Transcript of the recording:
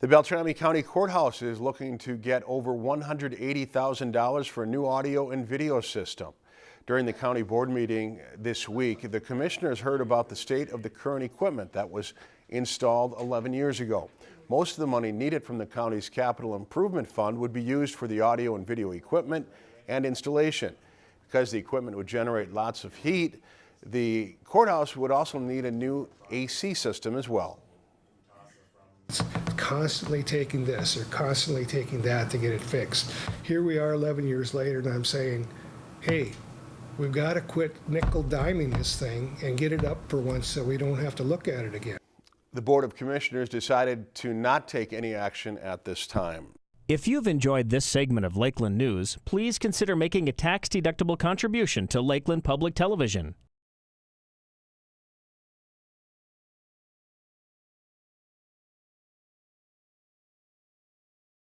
The Beltrami County Courthouse is looking to get over $180,000 for a new audio and video system. During the county board meeting this week, the commissioners heard about the state of the current equipment that was installed 11 years ago. Most of the money needed from the county's capital improvement fund would be used for the audio and video equipment and installation. Because the equipment would generate lots of heat, the courthouse would also need a new AC system as well. Constantly taking this or constantly taking that to get it fixed. Here we are 11 years later, and I'm saying, hey, we've got to quit nickel diming this thing and get it up for once so we don't have to look at it again. The Board of Commissioners decided to not take any action at this time. If you've enjoyed this segment of Lakeland News, please consider making a tax-deductible contribution to Lakeland Public Television.